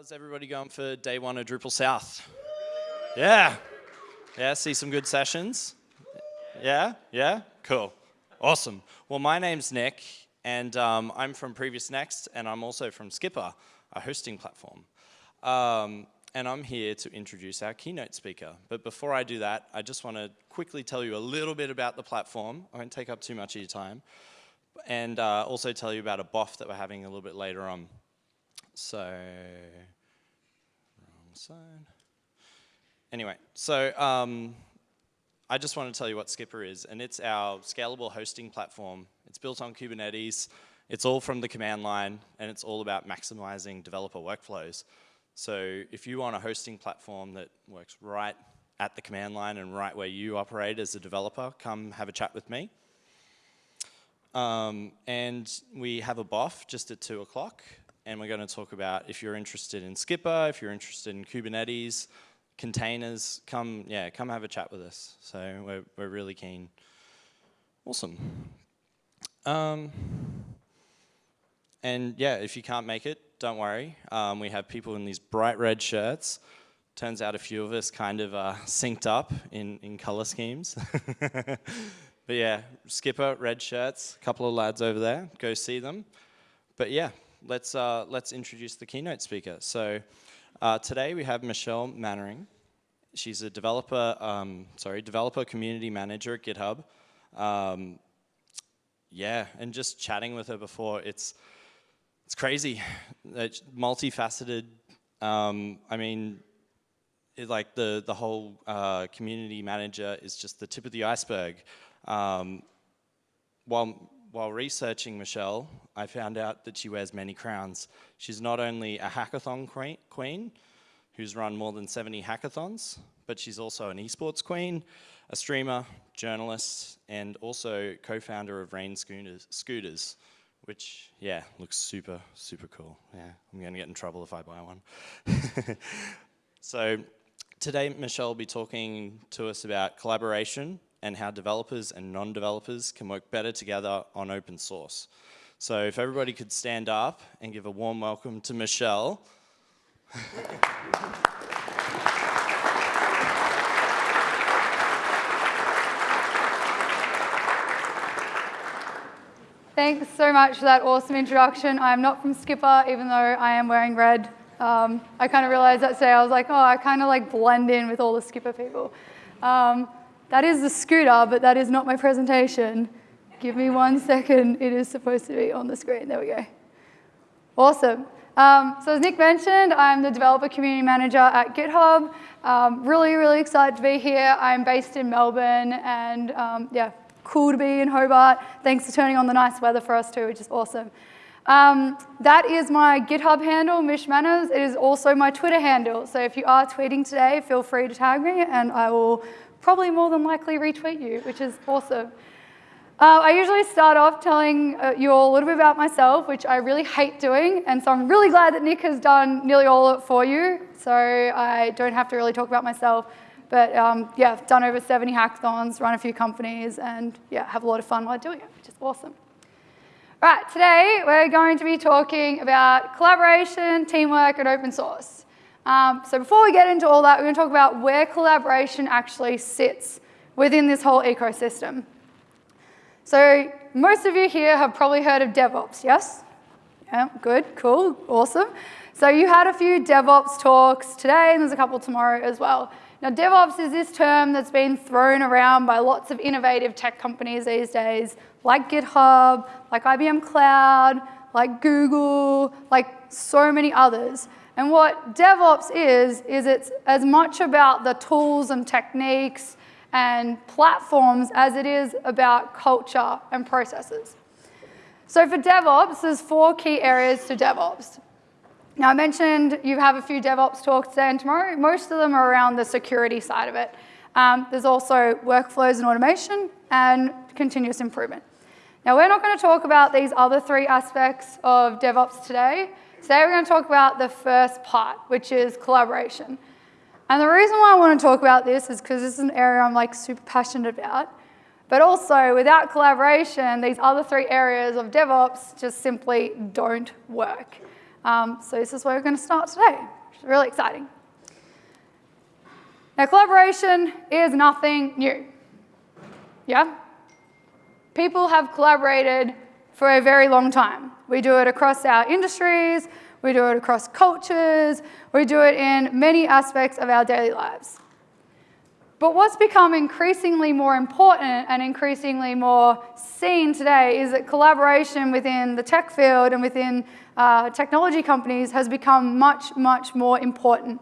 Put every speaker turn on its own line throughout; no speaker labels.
How's everybody going for day one of Drupal South? Yeah. Yeah, see some good sessions? Yeah? Yeah? Cool. Awesome. Well, my name's Nick, and um, I'm from Previous Next, and I'm also from Skpr, a hosting platform. Um, and I'm here to introduce our keynote speaker. But before I do that, I just want to quickly tell you a little bit about the platform. I won't take up too much of your time. And uh, also tell you about a BOF that we're having a little bit later on. So, wrong side. Anyway, so um, I just want to tell you what Skpr is, and it's our scalable hosting platform. It's built on Kubernetes. It's all from the command line, and it's all about maximizing developer workflows. So if you want a hosting platform that works right at the command line and right where you operate as a developer, come have a chat with me. Um, and we have a BOF just at 2 o'clock and we're going to talk about if you're interested in Skpr, if you're interested in Kubernetes, containers, come, yeah, come have a chat with us. So we're, we're really keen. Awesome. Um, and yeah, if you can't make it, don't worry. Um, we have people in these bright red shirts. Turns out a few of us kind of uh, synced up in, in color schemes. but yeah, Skpr, red shirts, a couple of lads over there, go see them. But yeah, let's, uh, let's introduce the keynote speaker. So uh, today we have Michelle Mannering. She's a developer, um, sorry, developer community manager at GitHub. Um, yeah, and just chatting with her before, it's, it's crazy. It's multifaceted. Um, I mean, it, like the, the whole uh, community manager is just the tip of the iceberg. Um, while while researching Michelle, I found out that she wears many crowns. She's not only a hackathon queen, who's run more than 70 hackathons, but she's also an esports queen, a streamer, journalist, and also co-founder of Rain Scooters, Scooters, which, yeah, looks super, super cool. Yeah, I'm gonna get in trouble if I buy one. so today, Michelle will be talking to us about collaboration and how developers and non-developers can work better together on open source. So if everybody could stand up and give a warm welcome to Michelle.
Thanks so much for that awesome introduction. I am not from Skpr, even though I am wearing red. Um, I kind of realized that today. I was like, oh, I kind of like blend in with all the Skpr people. Um, that is the scooter, but that is not my presentation. Give me one second. It is supposed to be on the screen. There we go. Awesome. Um, so as Nick mentioned, I'm the developer community manager at GitHub. Um, really, really excited to be here. I'm based in Melbourne and um, yeah, cool to be in Hobart. Thanks for turning on the nice weather for us too, which is awesome. Um, that is my GitHub handle, Mish Manners. It is also my Twitter handle. So if you are tweeting today, feel free to tag me and I will probably more than likely retweet you, which is awesome. Uh, I usually start off telling uh, you all a little bit about myself, which I really hate doing, and so I'm really glad that Nick has done nearly all of it for you, so I don't have to really talk about myself. But um, yeah, I've done over 70 hackathons, run a few companies, and yeah, have a lot of fun while doing it, which is awesome. Right, today we're going to be talking about collaboration, teamwork, and open source. Um, so before we get into all that, we're going to talk about where collaboration actually sits within this whole ecosystem. So most of you here have probably heard of DevOps, yes? Yeah, good, cool, awesome. So you had a few DevOps talks today, and there's a couple tomorrow as well. Now, DevOps is this term that's been thrown around by lots of innovative tech companies these days, like GitHub, like IBM Cloud, like Google, like so many others. And what DevOps is, is it's as much about the tools and techniques and platforms as it is about culture and processes. So for DevOps, there's four key areas to DevOps. Now I mentioned you have a few DevOps talks today and tomorrow. Most of them are around the security side of it. Um, there's also workflows and automation and continuous improvement. Now we're not going to talk about these other three aspects of DevOps today. Today we're going to talk about the first part, which is collaboration. And the reason why I want to talk about this is because this is an area I'm like super passionate about. But also, without collaboration, these other three areas of DevOps just simply don't work. Um, so this is where we're going to start today, which is really exciting. Now, collaboration is nothing new. Yeah? People have collaborated for a very long time. We do it across our industries, we do it across cultures, we do it in many aspects of our daily lives. But what's become increasingly more important and increasingly more seen today is that collaboration within the tech field and within uh, technology companies has become much, much more important.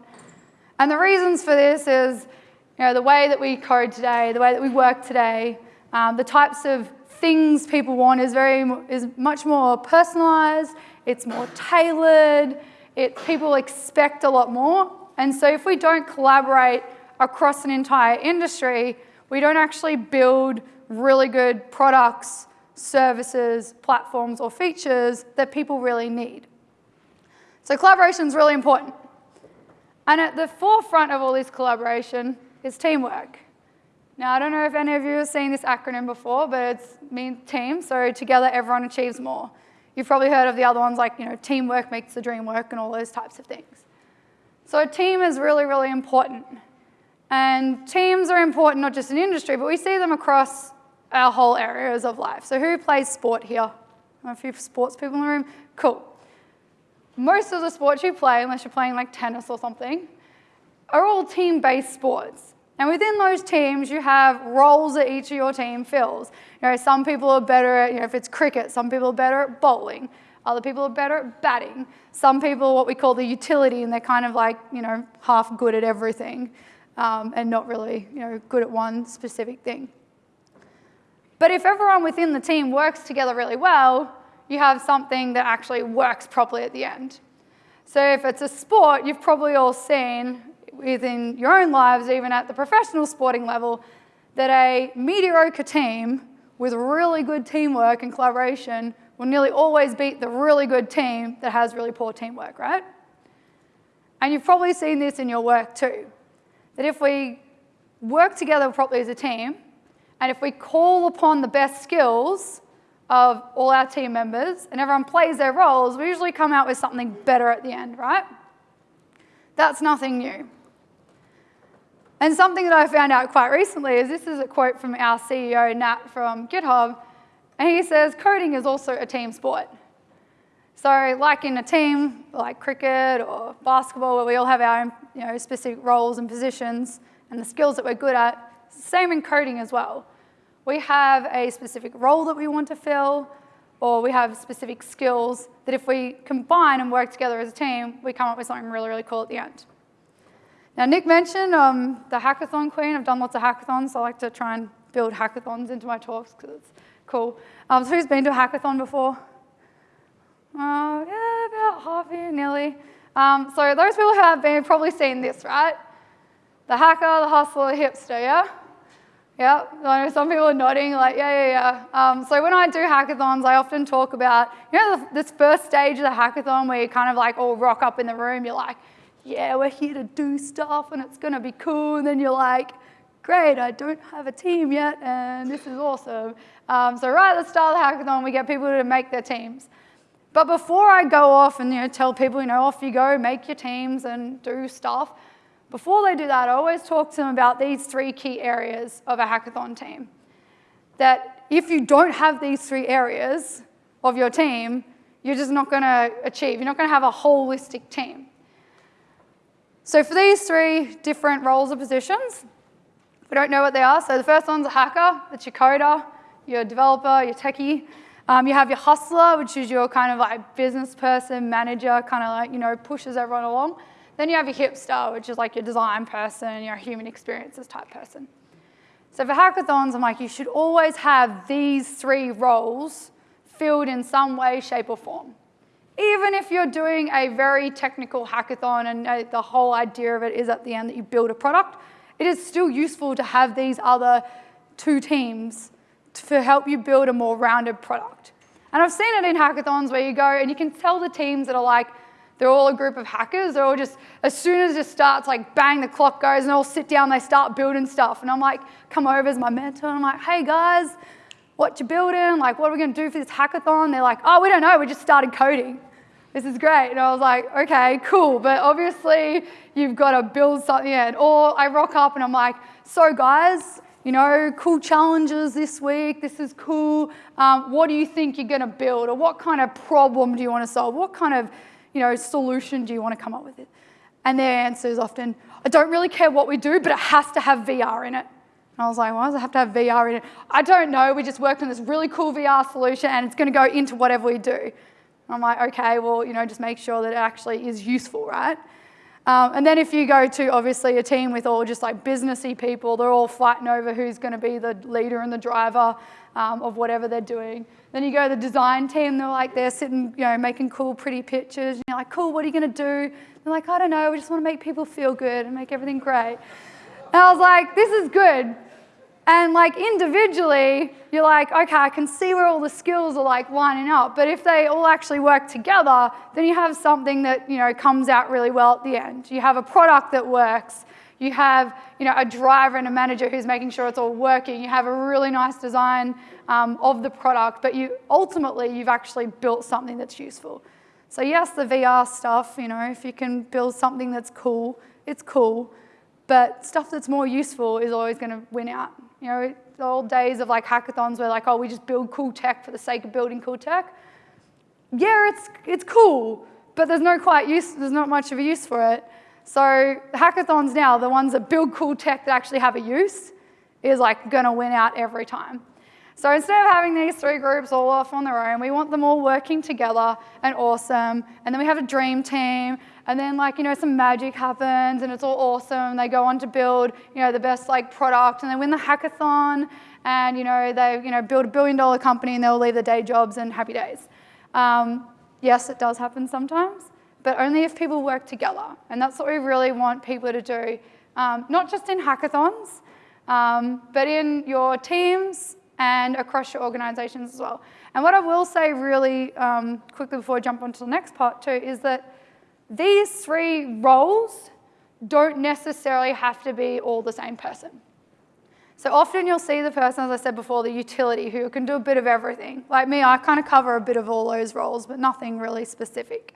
And the reasons for this is you know, the way that we code today, the way that we work today, um, the types of things people want is, very, is much more personalized, it's more tailored, it, people expect a lot more. And so if we don't collaborate across an entire industry, we don't actually build really good products, services, platforms, or features that people really need. So collaboration is really important. And at the forefront of all this collaboration is teamwork. Now, I don't know if any of you have seen this acronym before, but it's means team, so together everyone achieves more. You've probably heard of the other ones like, you know, teamwork makes the dream work and all those types of things. So a team is really, really important. And teams are important not just in industry, but we see them across our whole areas of life. So who plays sport here? A few sports people in the room? Cool. Most of the sports you play, unless you're playing like tennis or something, are all team-based sports. And within those teams, you have roles that each of your team fills. You know, some people are better at, you know, if it's cricket, some people are better at bowling. Other people are better at batting. Some people are what we call the utility, and they're kind of like, you know, half good at everything um, and not really you know, good at one specific thing. But if everyone within the team works together really well, you have something that actually works properly at the end. So if it's a sport, you've probably all seen within your own lives, even at the professional sporting level, that a mediocre team with really good teamwork and collaboration will nearly always beat the really good team that has really poor teamwork, right? And you've probably seen this in your work too that if we work together properly as a team, and if we call upon the best skills of all our team members and everyone plays their roles, we usually come out with something better at the end, right? That's nothing new. And something that I found out quite recently is this is a quote from our CEO, Nat, from GitHub, and he says, coding is also a team sport. So like in a team, like cricket or basketball, where we all have our you know, specific roles and positions and the skills that we're good at, same in coding as well. We have a specific role that we want to fill, or we have specific skills that if we combine and work together as a team, we come up with something really, really cool at the end. Now, Nick mentioned um, the hackathon queen. I've done lots of hackathons, so I like to try and build hackathons into my talks because it's cool. Um, so who's been to a hackathon before? Uh, yeah, about half here, nearly. Um, so those people who have been probably seen this, right? The hacker, the hustler, the hipster, yeah? Yeah, I know some people are nodding like, yeah, yeah, yeah. Um, so when I do hackathons, I often talk about, you know, this first stage of the hackathon where you kind of like all rock up in the room, you're like, yeah, we're here to do stuff and it's gonna be cool. And then you're like, great, I don't have a team yet and this is awesome. Um, so right at the start of the hackathon, we get people to make their teams. But before I go off and you know, tell people, you know, off you go, make your teams and do stuff, before they do that, I always talk to them about these three key areas of a hackathon team. That if you don't have these three areas of your team, you're just not going to achieve. You're not going to have a holistic team. So for these three different roles or positions, we don't know what they are. So the first one's a hacker, that's your coder, your developer, your techie. Um, you have your hustler, which is your kind of like business person, manager, kind of like, you know, pushes everyone along. Then you have your hipster, which is like your design person, your human experiences type person. So for hackathons, I'm like, you should always have these three roles filled in some way, shape, or form. Even if you're doing a very technical hackathon and uh, the whole idea of it is at the end that you build a product, it is still useful to have these other two teams to help you build a more rounded product. And I've seen it in hackathons where you go and you can tell the teams that are like, they're all a group of hackers. They're all just, as soon as it starts, like bang, the clock goes and they all sit down, they start building stuff. And I'm like, come over as my mentor and I'm like, hey guys, what you building? Like, what are we gonna do for this hackathon? They're like, oh, we don't know, we just started coding. This is great. And I was like, okay, cool. But obviously, you've got to build something in. Or I rock up and I'm like, so guys, you know, cool challenges this week. This is cool. Um, what do you think you're going to build? Or what kind of problem do you want to solve? What kind of, you know, solution do you want to come up with it? And their answer is often, I don't really care what we do, but it has to have VR in it. And I was like, why does it have to have VR in it? I don't know. We just worked on this really cool VR solution and it's going to go into whatever we do. I'm like, okay, well, you know, just make sure that it actually is useful, right? Um, and then if you go to obviously a team with all just like businessy people, they're all fighting over who's going to be the leader and the driver um, of whatever they're doing. Then you go to the design team, they're like, they're sitting, you know, making cool, pretty pictures. And you're like, cool, what are you going to do? They're like, I don't know, we just want to make people feel good and make everything great. And I was like, this is good. And like individually, you're like, okay, I can see where all the skills are like lining up. But if they all actually work together, then you have something that you know comes out really well at the end. You have a product that works. You have you know a driver and a manager who's making sure it's all working. You have a really nice design um, of the product, but you ultimately you've actually built something that's useful. So yes, the VR stuff, you know, if you can build something that's cool, it's cool. But stuff that's more useful is always going to win out. You know, the old days of like hackathons where like, oh, we just build cool tech for the sake of building cool tech. Yeah, it's, it's cool, but there's no quite use, there's not much of a use for it. So hackathons now, the ones that build cool tech that actually have a use, is like gonna win out every time. So instead of having these three groups all off on their own, we want them all working together and awesome. And then we have a dream team, and then like, you know, some magic happens and it's all awesome. They go on to build, you know, the best like product and they win the hackathon and, you know, they, you know, build a billion dollar company and they'll leave their day jobs and happy days. Um, yes, it does happen sometimes, but only if people work together. And that's what we really want people to do, um, not just in hackathons, um, but in your teams and across your organizations as well. And what I will say really um, quickly before I jump onto the next part too is that these three roles don't necessarily have to be all the same person. So often you'll see the person, as I said before, the utility who can do a bit of everything. Like me, I kind of cover a bit of all those roles, but nothing really specific.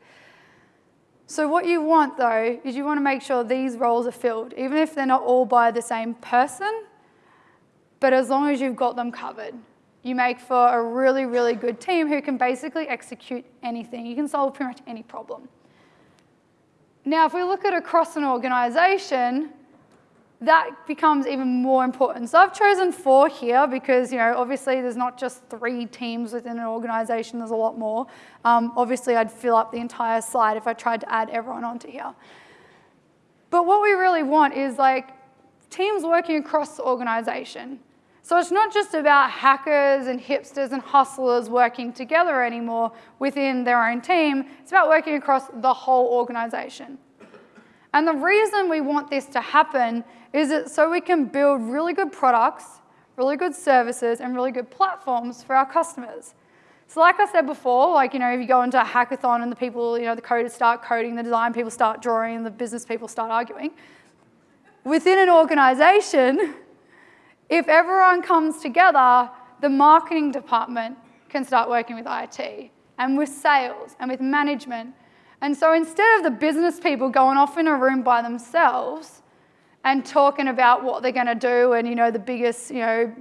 So what you want though, is you want to make sure these roles are filled, even if they're not all by the same person, but as long as you've got them covered, you make for a really, really good team who can basically execute anything. You can solve pretty much any problem. Now, if we look at across an organization, that becomes even more important. So I've chosen four here because, you know, obviously there's not just three teams within an organization, there's a lot more. Um, obviously, I'd fill up the entire slide if I tried to add everyone onto here. But what we really want is like teams working across the organization. So it's not just about hackers and hipsters and hustlers working together anymore within their own team, it's about working across the whole organization. And the reason we want this to happen is that so we can build really good products, really good services, and really good platforms for our customers. So like I said before, like, you know, if you go into a hackathon and the people, you know, the coders start coding, the design people start drawing, and the business people start arguing, within an organization, if everyone comes together, the marketing department can start working with IT and with sales and with management. And so instead of the business people going off in a room by themselves and talking about what they're going to do and, you know, the biggest, you know,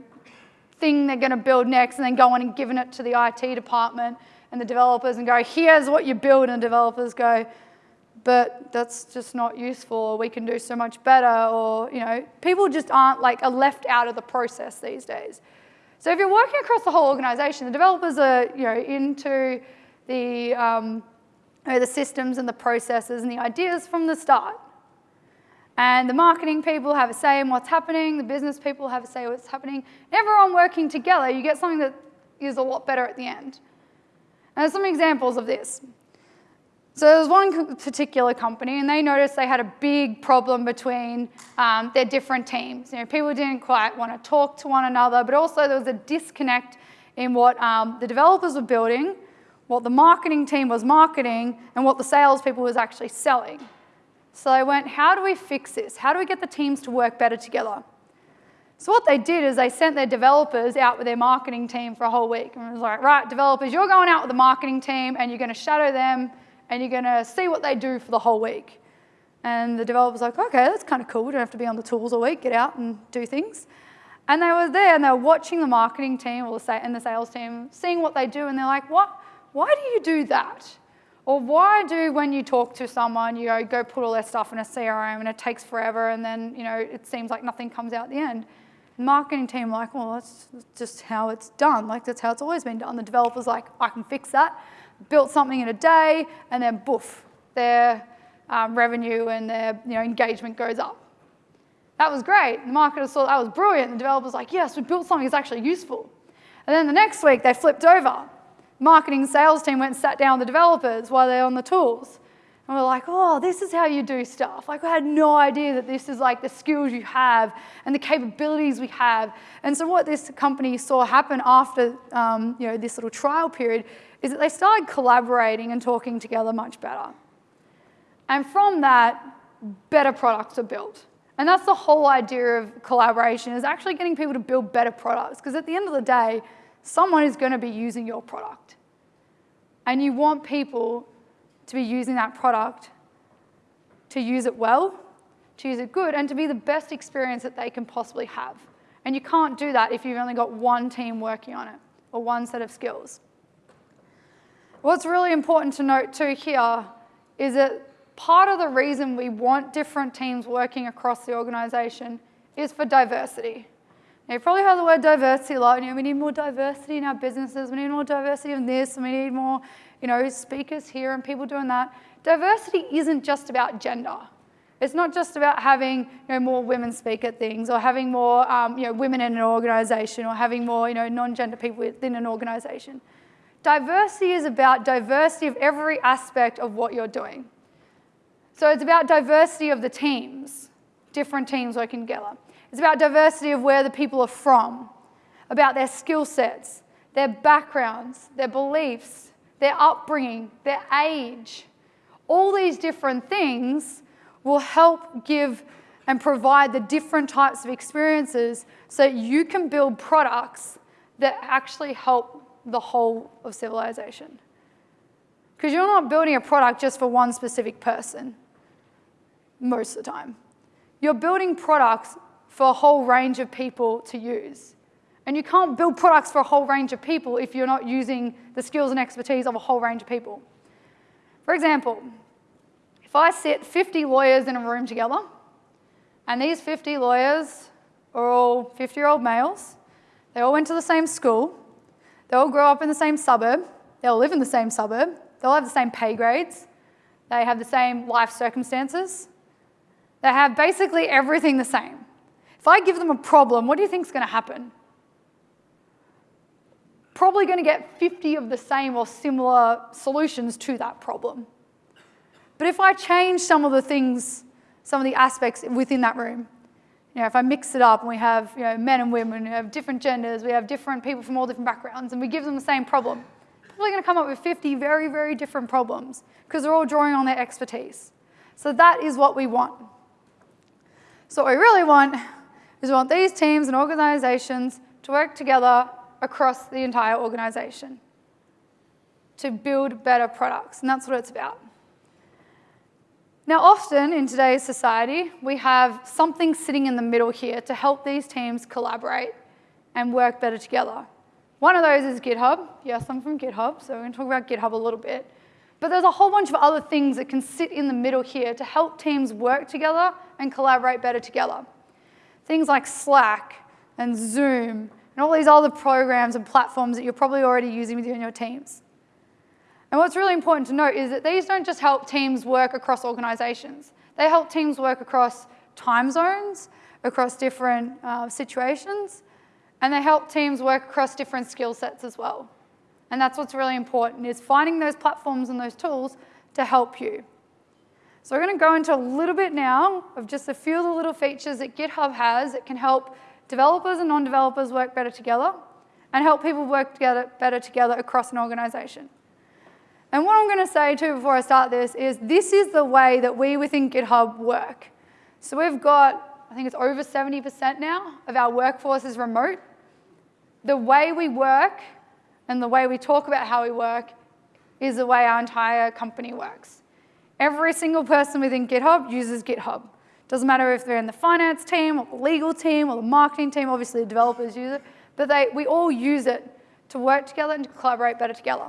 thing they're going to build next and then going and giving it to the IT department and the developers and go, here's what you build, and developers go, but that's just not useful we can do so much better or, you know, people just aren't like, are left out of the process these days. So if you're working across the whole organization, the developers are, you know, into the, um, you know, the systems and the processes and the ideas from the start. And the marketing people have a say in what's happening, the business people have a say in what's happening. Everyone working together, you get something that is a lot better at the end. And there's some examples of this. So there was one particular company, and they noticed they had a big problem between um, their different teams. You know, people didn't quite want to talk to one another, but also there was a disconnect in what um, the developers were building, what the marketing team was marketing, and what the salespeople was actually selling. So they went, how do we fix this? How do we get the teams to work better together? So what they did is they sent their developers out with their marketing team for a whole week. And it was like, right, developers, you're going out with the marketing team and you're going to shadow them and you're going to see what they do for the whole week. And the developer's like, okay, that's kind of cool. We don't have to be on the tools all week, get out and do things. And they were there and they were watching the marketing team or the, and the sales team, seeing what they do, and they're like, what? Why do you do that? Or why do when you talk to someone, you go, go put all their stuff in a CRM and it takes forever and then you know it seems like nothing comes out at the end? The marketing team like, well, that's just how it's done. Like that's how it's always been done. The developer's like, I can fix that. Built something in a day, and then boof, their um, revenue and their you know, engagement goes up. That was great. The marketer saw that was brilliant. The developer's like, yes, we built something that's actually useful. And then the next week, they flipped over. Marketing sales team went and sat down with the developers while they're on the tools. And we're like, oh, this is how you do stuff. Like, I had no idea that this is like the skills you have and the capabilities we have. And so what this company saw happen after um, you know, this little trial period is that they started collaborating and talking together much better. And from that, better products are built. And that's the whole idea of collaboration is actually getting people to build better products. Because at the end of the day, someone is going to be using your product. And you want people to be using that product to use it well, to use it good, and to be the best experience that they can possibly have. And you can't do that if you've only got one team working on it or one set of skills. What's really important to note too here is that part of the reason we want different teams working across the organization is for diversity. Now, you've probably heard the word diversity a lot. You know, we need more diversity in our businesses. We need more diversity in this, we need more, you know, speakers here and people doing that. Diversity isn't just about gender. It's not just about having you know, more women speak at things or having more um, you know, women in an organization or having more you know, non-gender people within an organization. Diversity is about diversity of every aspect of what you're doing. So it's about diversity of the teams, different teams working together. It's about diversity of where the people are from, about their skill sets, their backgrounds, their beliefs, their upbringing, their age. All these different things will help give and provide the different types of experiences so that you can build products that actually help the whole of civilization. Because you're not building a product just for one specific person most of the time. You're building products for a whole range of people to use. And you can't build products for a whole range of people if you're not using the skills and expertise of a whole range of people. For example, if I sit 50 lawyers in a room together, and these 50 lawyers are all 50 year old males, they all went to the same school, they all grow up in the same suburb, they all live in the same suburb, they all have the same pay grades, they have the same life circumstances, they have basically everything the same. If I give them a problem, what do you think is going to happen? Probably going to get 50 of the same or similar solutions to that problem. But if I change some of the things, some of the aspects within that room, you know, if I mix it up and we have you know, men and women, we have different genders, we have different people from all different backgrounds, and we give them the same problem, probably going to come up with 50 very, very different problems because they're all drawing on their expertise. So that is what we want. So what we really want is we want these teams and organizations to work together across the entire organization to build better products, and that's what it's about. Now, often in today's society, we have something sitting in the middle here to help these teams collaborate and work better together. One of those is GitHub. Yes, I'm from GitHub, so we're going to talk about GitHub a little bit. But there's a whole bunch of other things that can sit in the middle here to help teams work together and collaborate better together. Things like Slack and Zoom and all these other programs and platforms that you're probably already using within your teams. And what's really important to note is that these don't just help teams work across organizations. They help teams work across time zones, across different uh, situations, and they help teams work across different skill sets as well. And that's what's really important, is finding those platforms and those tools to help you. So we're going to go into a little bit now of just a few of the little features that GitHub has that can help developers and non-developers work better together and help people work together, better together across an organization. And what I'm going to say too before I start this is this is the way that we within GitHub work. So we've got, I think it's over 70% now of our workforce is remote. The way we work and the way we talk about how we work is the way our entire company works. Every single person within GitHub uses GitHub. Doesn't matter if they're in the finance team or the legal team or the marketing team, obviously the developers use it, but they, we all use it to work together and to collaborate better together.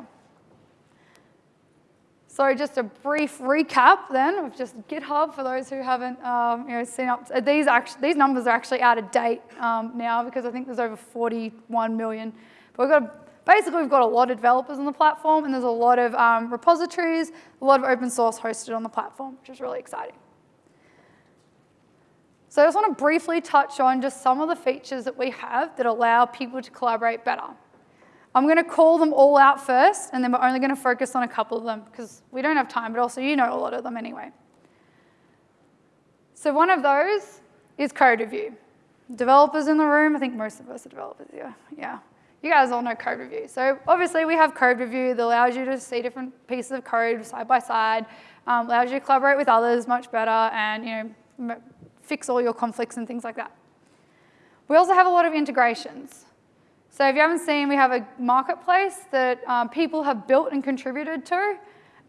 So just a brief recap then of just GitHub for those who haven't um, you know, seen up. These, actually, these numbers are actually out of date um, now because I think there's over 41 million. But we've got, basically we've got a lot of developers on the platform and there's a lot of um, repositories, a lot of open source hosted on the platform, which is really exciting. So I just want to briefly touch on just some of the features that we have that allow people to collaborate better. I'm going to call them all out first, and then we're only going to focus on a couple of them because we don't have time, but also you know a lot of them anyway. So one of those is code review. Developers in the room, I think most of us are developers here. Yeah, you guys all know code review. So obviously we have code review that allows you to see different pieces of code side by side, um, allows you to collaborate with others much better, and you know fix all your conflicts and things like that. We also have a lot of integrations. So if you haven't seen, we have a marketplace that um, people have built and contributed to,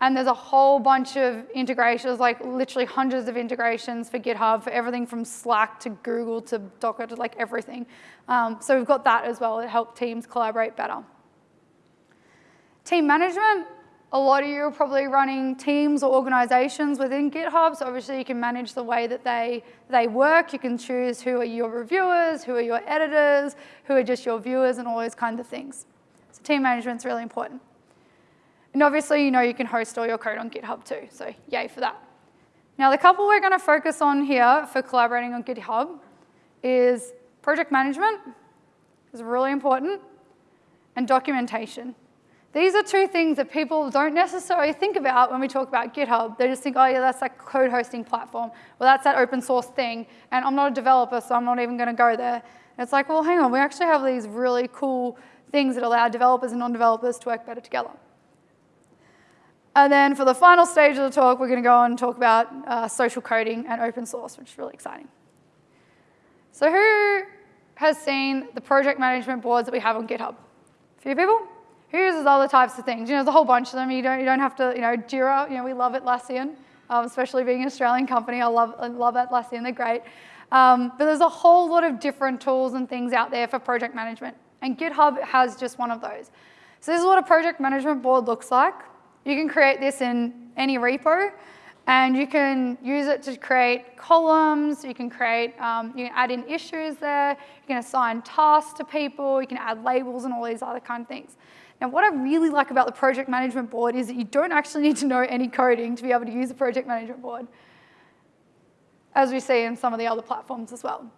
and there's a whole bunch of integrations, like literally hundreds of integrations for GitHub, for everything from Slack to Google to Docker to like everything. Um, so we've got that as well to help teams collaborate better. Team management, a lot of you are probably running teams or organizations within GitHub, so obviously you can manage the way that they, they work. You can choose who are your reviewers, who are your editors, who are just your viewers, and all those kinds of things. So team management is really important. And obviously, you know you can host all your code on GitHub too, so yay for that. Now, the couple we're going to focus on here for collaborating on GitHub is project management, is really important, and documentation. These are two things that people don't necessarily think about when we talk about GitHub. They just think, oh yeah, that's that code hosting platform. Well, that's that open source thing. And I'm not a developer, so I'm not even going to go there. And it's like, well, hang on. We actually have these really cool things that allow developers and non-developers to work better together. And then for the final stage of the talk, we're going to go on and talk about uh, social coding and open source, which is really exciting. So who has seen the project management boards that we have on GitHub? A few people? Who uses other types of things? You know, there's a whole bunch of them. You don't, you don't have to, you know, Jira, you know, we love Atlassian, um, especially being an Australian company. I love, I love Atlassian, they're great. Um, but there's a whole lot of different tools and things out there for project management. And GitHub has just one of those. So this is what a project management board looks like. You can create this in any repo. And you can use it to create columns, you can create, um, you can add in issues there, you can assign tasks to people, you can add labels and all these other kind of things. Now, what I really like about the project management board is that you don't actually need to know any coding to be able to use a project management board, as we see in some of the other platforms as well.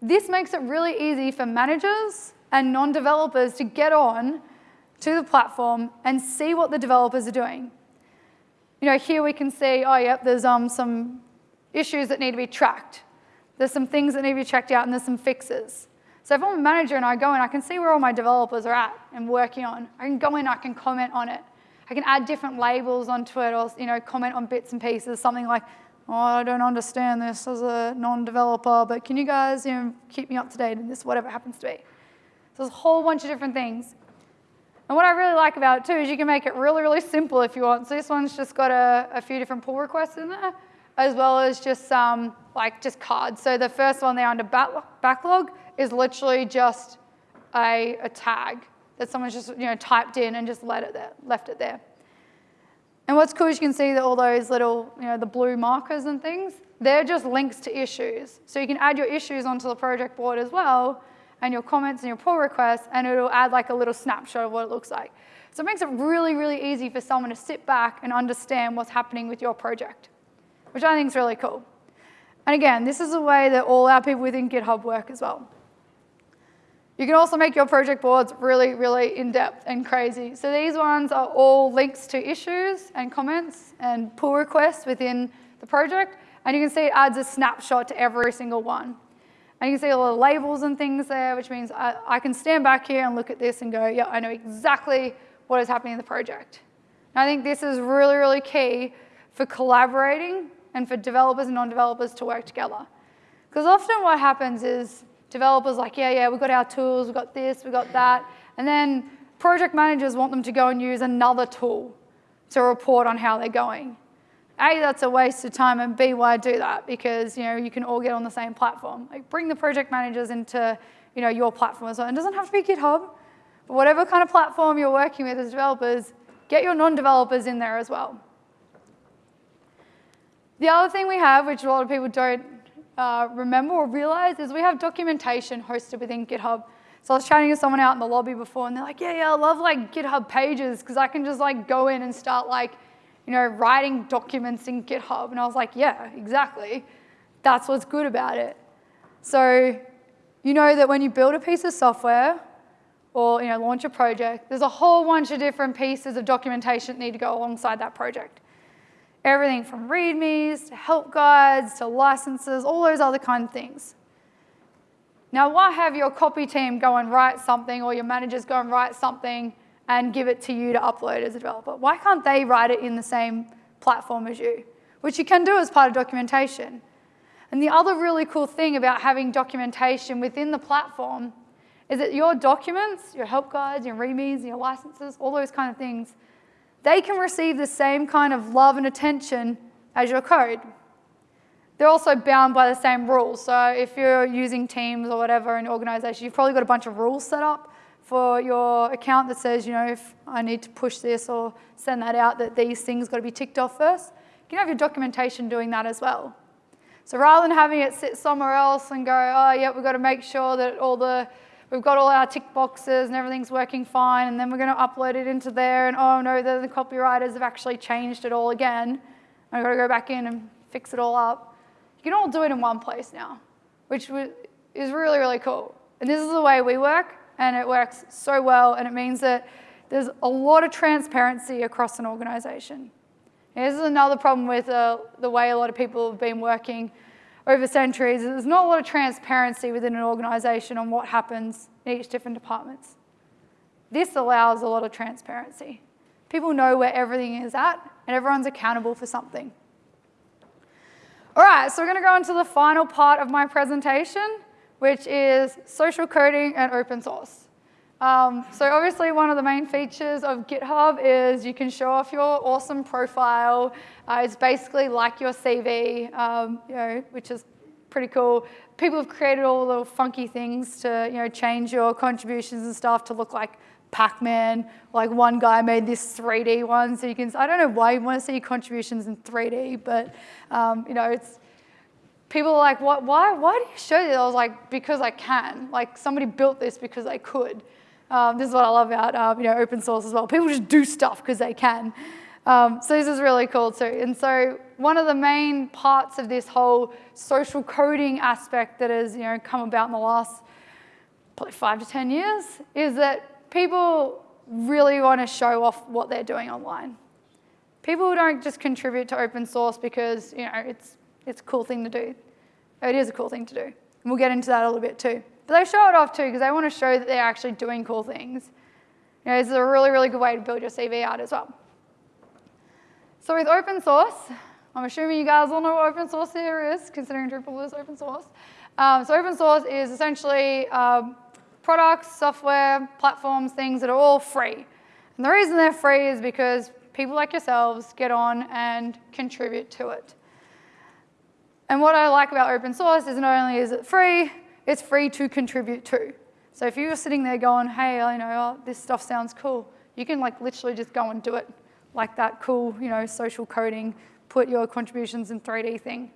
This makes it really easy for managers and non-developers to get on to the platform and see what the developers are doing. You know, here we can see, oh, yep, there's um, some issues that need to be tracked. There's some things that need to be checked out, and there's some fixes. So if I'm a manager and I go in, I can see where all my developers are at and working on. I can go in, I can comment on it. I can add different labels onto it or you know, comment on bits and pieces, something like, oh, I don't understand this as a non-developer, but can you guys you know, keep me up to date in this, whatever happens to be. So there's a whole bunch of different things. And what I really like about it too is you can make it really, really simple if you want. So this one's just got a, a few different pull requests in there, as well as just um, like just cards. So the first one there under backlog is literally just a, a tag that someone's just you know typed in and just let it there, left it there. And what's cool is you can see that all those little, you know, the blue markers and things, they're just links to issues. So you can add your issues onto the project board as well, and your comments and your pull requests, and it'll add like a little snapshot of what it looks like. So it makes it really, really easy for someone to sit back and understand what's happening with your project, which I think is really cool. And again, this is a way that all our people within GitHub work as well. You can also make your project boards really, really in-depth and crazy. So these ones are all links to issues and comments and pull requests within the project. And you can see it adds a snapshot to every single one. And you can see all the labels and things there, which means I, I can stand back here and look at this and go, yeah, I know exactly what is happening in the project. And I think this is really, really key for collaborating and for developers and non-developers to work together. Because often what happens is developers like, yeah, yeah, we've got our tools, we've got this, we've got that. And then project managers want them to go and use another tool to report on how they're going. A, that's a waste of time, and B, why do that? Because you know you can all get on the same platform. Like bring the project managers into you know your platform as well. It doesn't have to be GitHub, but whatever kind of platform you're working with as developers, get your non-developers in there as well. The other thing we have, which a lot of people don't uh, remember or realize, is we have documentation hosted within GitHub. So I was chatting to someone out in the lobby before, and they're like, yeah, yeah, I love like GitHub pages because I can just like go in and start like you know, writing documents in GitHub. And I was like, yeah, exactly. That's what's good about it. So you know that when you build a piece of software or you know, launch a project, there's a whole bunch of different pieces of documentation that need to go alongside that project. Everything from READMEs to help guides to licenses, all those other kind of things. Now, why have your copy team go and write something or your managers go and write something and give it to you to upload as a developer. Why can't they write it in the same platform as you? Which you can do as part of documentation. And the other really cool thing about having documentation within the platform is that your documents, your help guides, your readmes, your licenses, all those kind of things, they can receive the same kind of love and attention as your code. They're also bound by the same rules. So if you're using Teams or whatever in an organization, you've probably got a bunch of rules set up for your account that says, you know, if I need to push this or send that out, that these things got to be ticked off first. You can have your documentation doing that as well. So rather than having it sit somewhere else and go, oh, yeah, we've got to make sure that all the, we've got all our tick boxes and everything's working fine, and then we're going to upload it into there, and oh no, the, the copywriters have actually changed it all again. I've got to go back in and fix it all up. You can all do it in one place now, which is really, really cool. And this is the way we work and it works so well, and it means that there's a lot of transparency across an organization. this is another problem with uh, the way a lot of people have been working over centuries. There's not a lot of transparency within an organization on what happens in each different departments. This allows a lot of transparency. People know where everything is at, and everyone's accountable for something. All right, so we're going to go into the final part of my presentation, which is social coding and open source. Um, so obviously one of the main features of GitHub is you can show off your awesome profile. Uh, it's basically like your CV, um, you know, which is pretty cool. People have created all the little funky things to you know, change your contributions and stuff to look like Pac-Man. Like one guy made this 3D one, so you can, I don't know why you want to see your contributions in 3D, but um, you know, it's, people are like, what, why, why do you show this? I was like, because I can. Like somebody built this because they could. Um, this is what I love about um, you know, open source as well. People just do stuff because they can. Um, so this is really cool too. And so one of the main parts of this whole social coding aspect that has you know, come about in the last probably five to 10 years is that people really want to show off what they're doing online. People don't just contribute to open source because you know, it's it's a cool thing to do. It is a cool thing to do. And we'll get into that a little bit too. But they show it off too because they want to show that they're actually doing cool things. You know, this is a really, really good way to build your CV out as well. So with open source, I'm assuming you guys all know what open source here is, considering Drupal is open source. Um, so open source is essentially um, products, software, platforms, things that are all free. And the reason they're free is because people like yourselves get on and contribute to it. And what I like about open source is not only is it free, it's free to contribute to. So if you're sitting there going, hey, I know oh, this stuff sounds cool, you can like literally just go and do it. Like that cool, you know, social coding, put your contributions in 3D thing.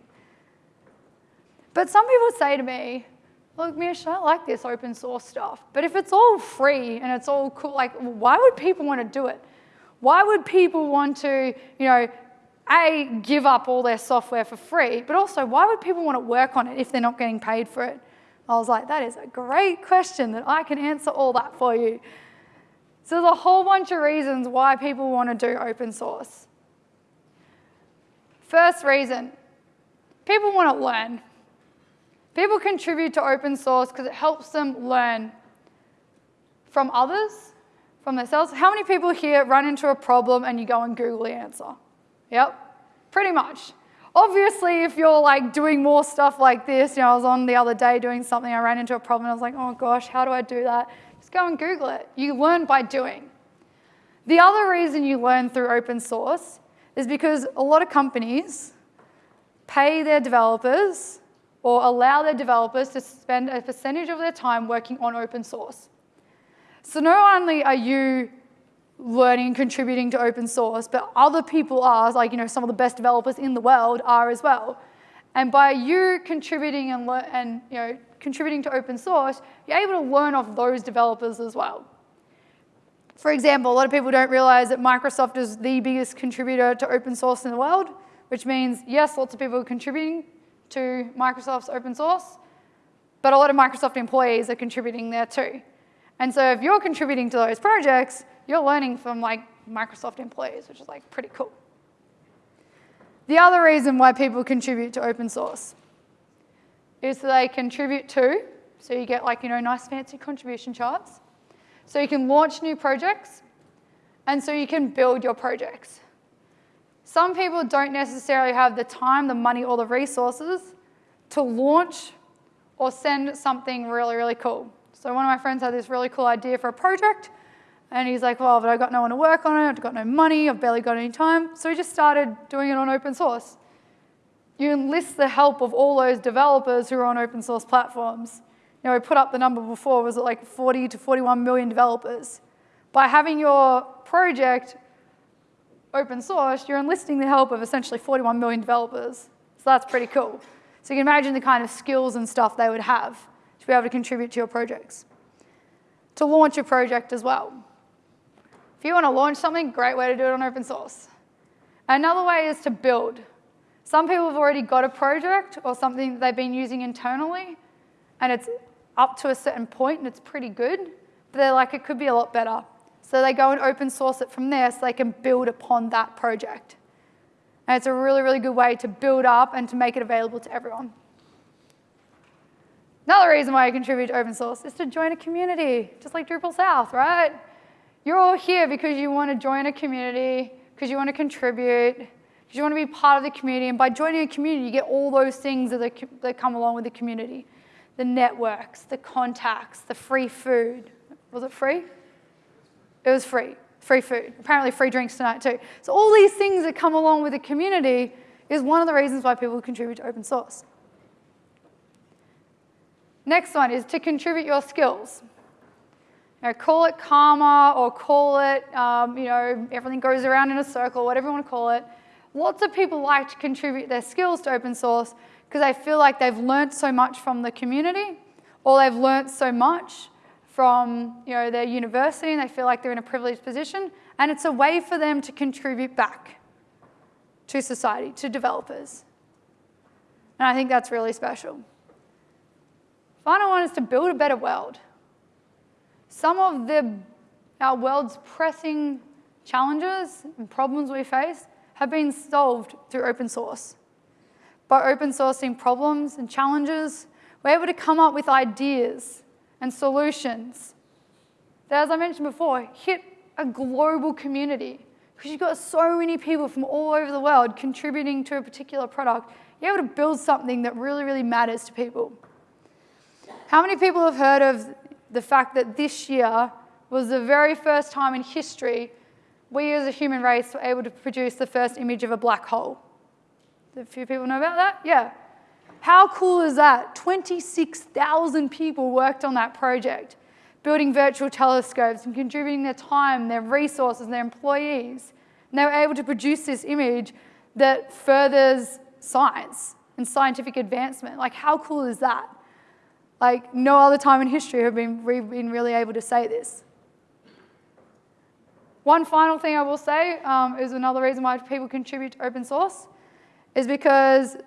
But some people say to me, look, Mish, I like this open source stuff, but if it's all free and it's all cool, like why would people want to do it? Why would people want to, you know, a, give up all their software for free, but also why would people want to work on it if they're not getting paid for it? I was like, that is a great question that I can answer all that for you. So there's a whole bunch of reasons why people want to do open source. First reason, people want to learn. People contribute to open source because it helps them learn from others, from themselves. How many people here run into a problem and you go and Google the answer? Yep, pretty much. Obviously, if you're like doing more stuff like this, you know, I was on the other day doing something, I ran into a problem, I was like, oh gosh, how do I do that? Just go and Google it. You learn by doing. The other reason you learn through open source is because a lot of companies pay their developers or allow their developers to spend a percentage of their time working on open source. So not only are you learning and contributing to open source, but other people are, like you know, some of the best developers in the world are as well. And by you contributing and, and you know, contributing to open source, you're able to learn off those developers as well. For example, a lot of people don't realize that Microsoft is the biggest contributor to open source in the world, which means, yes, lots of people are contributing to Microsoft's open source, but a lot of Microsoft employees are contributing there too. And so if you're contributing to those projects, you're learning from like Microsoft employees, which is like pretty cool. The other reason why people contribute to open source is that they contribute to, so you get like, you know, nice fancy contribution charts. So you can launch new projects, and so you can build your projects. Some people don't necessarily have the time, the money, or the resources to launch or send something really, really cool. So one of my friends had this really cool idea for a project, and he's like, well, but I've got no one to work on it, I've got no money, I've barely got any time. So he just started doing it on open source. You enlist the help of all those developers who are on open source platforms. You know, we put up the number before, was it like 40 to 41 million developers? By having your project open source, you're enlisting the help of essentially 41 million developers. So that's pretty cool. So you can imagine the kind of skills and stuff they would have to be able to contribute to your projects. To launch a project as well. If you want to launch something, great way to do it on open source. Another way is to build. Some people have already got a project or something that they've been using internally, and it's up to a certain point and it's pretty good, but they're like, it could be a lot better. So they go and open source it from there so they can build upon that project. And it's a really, really good way to build up and to make it available to everyone. Another reason why I contribute to open source is to join a community, just like Drupal South, right? You're all here because you want to join a community, because you want to contribute, because you want to be part of the community. And by joining a community, you get all those things that, that come along with the community. The networks, the contacts, the free food. Was it free? It was free, free food. Apparently free drinks tonight too. So all these things that come along with the community is one of the reasons why people contribute to open source. Next one is to contribute your skills. You know, call it karma or call it, um, you know, everything goes around in a circle, whatever you want to call it. Lots of people like to contribute their skills to open source because they feel like they've learned so much from the community or they've learned so much from you know, their university and they feel like they're in a privileged position and it's a way for them to contribute back to society, to developers. And I think that's really special. Final one is to build a better world. Some of the, our world's pressing challenges and problems we face have been solved through open source. By open sourcing problems and challenges, we're able to come up with ideas and solutions that, as I mentioned before, hit a global community. Because you've got so many people from all over the world contributing to a particular product, you're able to build something that really, really matters to people. How many people have heard of the fact that this year was the very first time in history we as a human race were able to produce the first image of a black hole. A few people know about that? Yeah. How cool is that? 26,000 people worked on that project, building virtual telescopes and contributing their time, their resources, their employees. And they were able to produce this image that furthers science and scientific advancement. Like, how cool is that? Like no other time in history have been, we've been really able to say this. One final thing I will say um, is another reason why people contribute to open source is because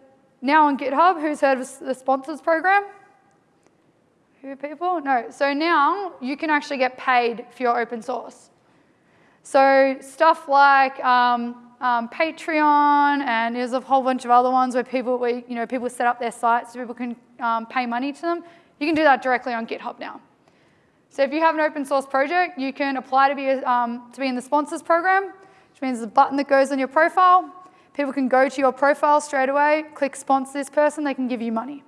now on GitHub, who's heard of the sponsors program? Who people? No. So now you can actually get paid for your open source. So stuff like um, um, Patreon and there's a whole bunch of other ones where people, where, you know, people set up their sites so people can um, pay money to them. You can do that directly on GitHub now. So if you have an open source project, you can apply to be, um, to be in the sponsors program, which means the button that goes on your profile. People can go to your profile straight away, click sponsor this person, they can give you money.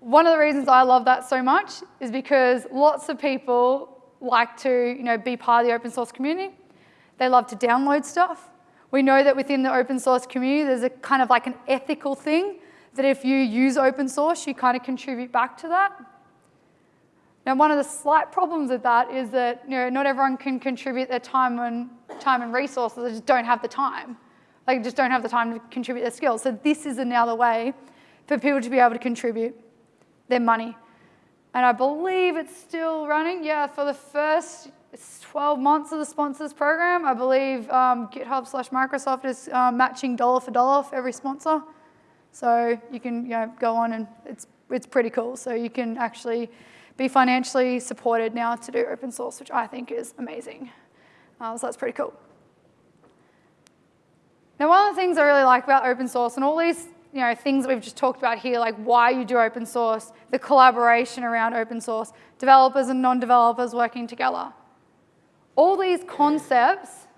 one of the reasons I love that so much is because lots of people like to you know, be part of the open source community. They love to download stuff. We know that within the open source community, there's a kind of like an ethical thing that if you use open source, you kind of contribute back to that. Now, one of the slight problems with that is that you know, not everyone can contribute their time and, time and resources. They just don't have the time. They just don't have the time to contribute their skills. So this is another way for people to be able to contribute their money. And I believe it's still running. Yeah, for the first 12 months of the sponsors program, I believe um, GitHub slash Microsoft is um, matching dollar for dollar for every sponsor. So you can you know, go on and it's, it's pretty cool. So you can actually be financially supported now to do open source, which I think is amazing. Uh, so that's pretty cool. Now, one of the things I really like about open source and all these you know, things that we've just talked about here, like why you do open source, the collaboration around open source, developers and non-developers working together. All these concepts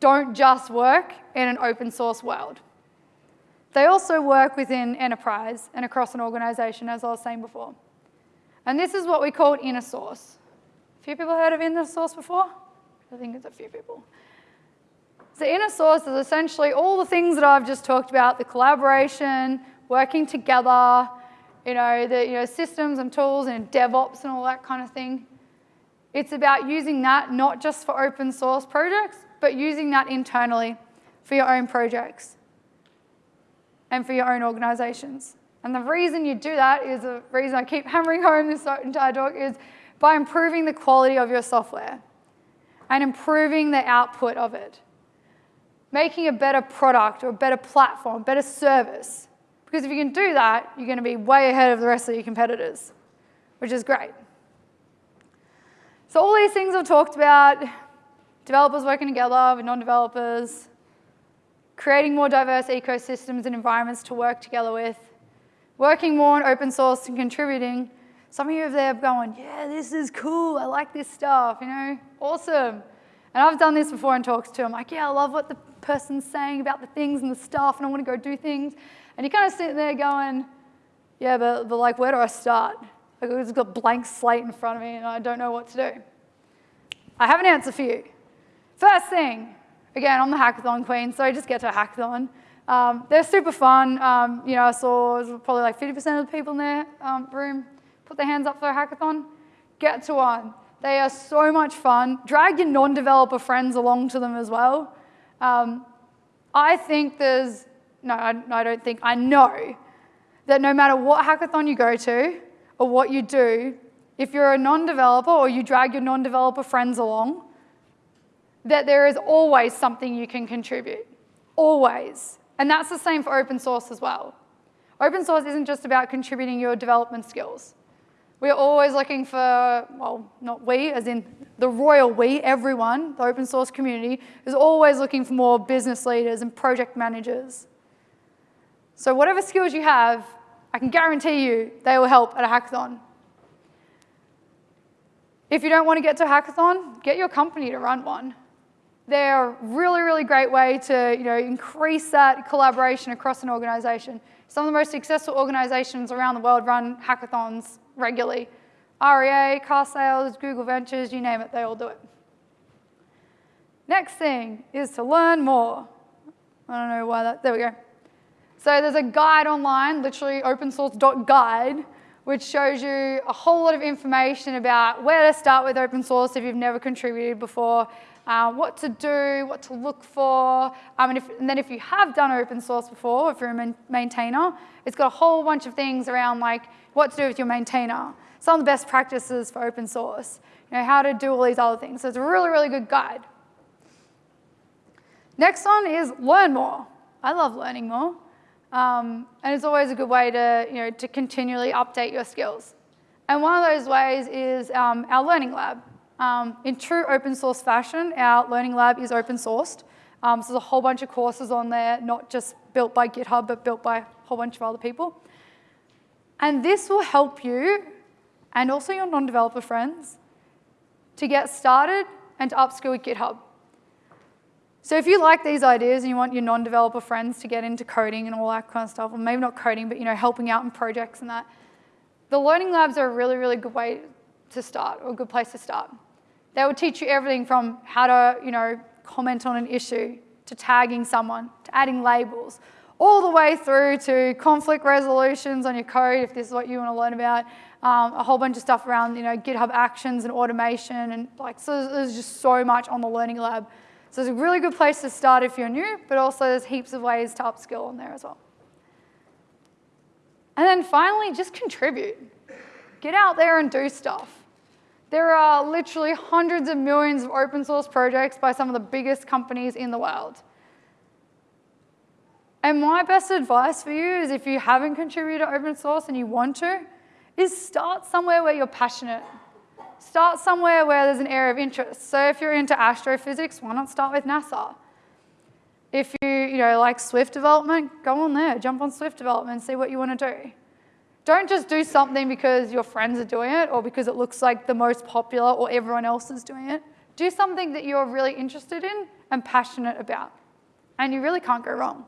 don't just work in an open source world. They also work within enterprise and across an organization, as I was saying before. And this is what we call inner source. A few people heard of inner source before? I think it's a few people. So inner source is essentially all the things that I've just talked about, the collaboration, working together, you know, the you know, systems and tools and DevOps and all that kind of thing. It's about using that not just for open source projects, but using that internally for your own projects and for your own organizations. And the reason you do that is the reason I keep hammering home this entire talk is by improving the quality of your software and improving the output of it. Making a better product or a better platform, better service. Because if you can do that, you're going to be way ahead of the rest of your competitors, which is great. So all these things I've talked about, developers working together with non-developers, creating more diverse ecosystems and environments to work together with, working more on open source and contributing. Some of you are there going, yeah, this is cool, I like this stuff, you know, awesome. And I've done this before in talks too. I'm like, yeah, I love what the person's saying about the things and the stuff, and I want to go do things. And you kind of sit there going, yeah, but, but like, where do I start? Like, I've just got blank slate in front of me, and I don't know what to do. I have an answer for you. First thing, again, I'm the hackathon queen, so I just get to a hackathon. Um, they're super fun. Um, you know, I saw probably like 50% of the people in their um, room put their hands up for a hackathon. Get to one. They are so much fun. Drag your non-developer friends along to them as well. Um, I think there's, no, I, I don't think, I know that no matter what hackathon you go to or what you do, if you're a non-developer or you drag your non-developer friends along, that there is always something you can contribute, always. And that's the same for open source as well. Open source isn't just about contributing your development skills. We're always looking for, well, not we, as in the royal we, everyone, the open source community, is always looking for more business leaders and project managers. So whatever skills you have, I can guarantee you they will help at a hackathon. If you don't want to get to a hackathon, get your company to run one. They're a really, really great way to you know, increase that collaboration across an organization. Some of the most successful organizations around the world run hackathons regularly. REA, car sales, Google Ventures, you name it, they all do it. Next thing is to learn more. I don't know why that, there we go. So there's a guide online, literally open source guide, which shows you a whole lot of information about where to start with open source if you've never contributed before, uh, what to do, what to look for, um, and, if, and, then if you have done open source before, if you're a maintainer, it's got a whole bunch of things around like what to do with your maintainer, some of the best practices for open source, you know, how to do all these other things. So it's a really, really good guide. Next one is learn more. I love learning more. Um, and it's always a good way to, you know, to continually update your skills. And one of those ways is um, our Learning Lab. Um, in true open source fashion, our Learning Lab is open sourced. Um, so there's a whole bunch of courses on there, not just built by GitHub, but built by a whole bunch of other people. And this will help you and also your non-developer friends to get started and to upskill with GitHub. So if you like these ideas and you want your non-developer friends to get into coding and all that kind of stuff, or maybe not coding, but you know, helping out in projects and that, the learning labs are a really, really good way to start, or a good place to start. They will teach you everything from how to, you know, comment on an issue, to tagging someone, to adding labels, all the way through to conflict resolutions on your code, if this is what you want to learn about, um, a whole bunch of stuff around, you know, GitHub Actions and automation, and like, so there's just so much on the Learning Lab. So it's a really good place to start if you're new, but also there's heaps of ways to upskill on there as well. And then finally, just contribute. Get out there and do stuff. There are literally hundreds of millions of open source projects by some of the biggest companies in the world. And my best advice for you is if you haven't contributed to open source and you want to, is start somewhere where you're passionate. Start somewhere where there's an area of interest. So if you're into astrophysics, why not start with NASA? If you, you know, like Swift development, go on there, jump on Swift development see what you want to do. Don't just do something because your friends are doing it or because it looks like the most popular or everyone else is doing it. Do something that you're really interested in and passionate about. And you really can't go wrong.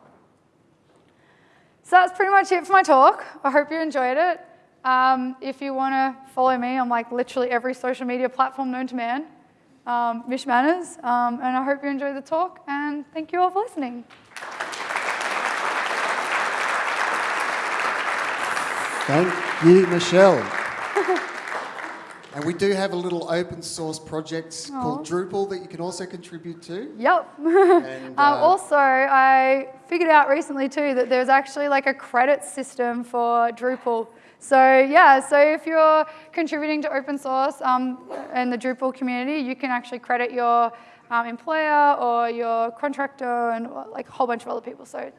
So that's pretty much it for my talk. I hope you enjoyed it. Um, if you want to follow me on like literally every social media platform known to man, um, Mish Manners, um, and I hope you enjoyed the talk, and thank you all for listening.
Thank you, Michelle. and we do have a little open source project called Drupal that you can also contribute to.
Yep.
And,
um,
uh,
also, I figured out recently too that there's actually like a credit system for Drupal. So yeah, so if you're contributing to open source um, and the Drupal community, you can actually credit your um, employer or your contractor and like a whole bunch of other people. So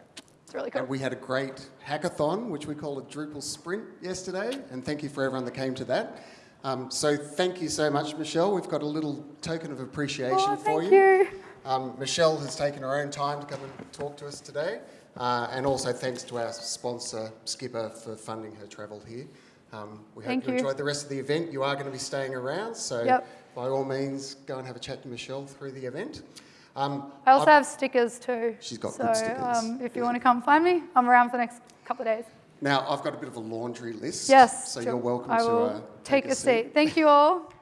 it's really cool.
And we had a great hackathon, which we call a Drupal Sprint yesterday, and thank you for everyone that came to that. Um, so thank you so much, Michelle. We've got a little token of appreciation
Oh,
for
thank
you.
you.
Um, Michelle has taken her own time to come and talk to us today, uh, and also thanks to our sponsor, Skpr, for funding her travel here. Um, we
Thank
hope you
you.
enjoyed the rest of the event. You are going to be staying around, so
Yep.
by all means, go and have a chat to Michelle through the event. Um,
I also
I've-
have stickers too.
She's got
so,
good stickers.
Um, if you want to come find me, I'm around for the next couple of days.
Now, I've got a bit of a laundry list,
Yes.
so
sure.
you're welcome
I
to
will
uh,
take a seat. Thank you all.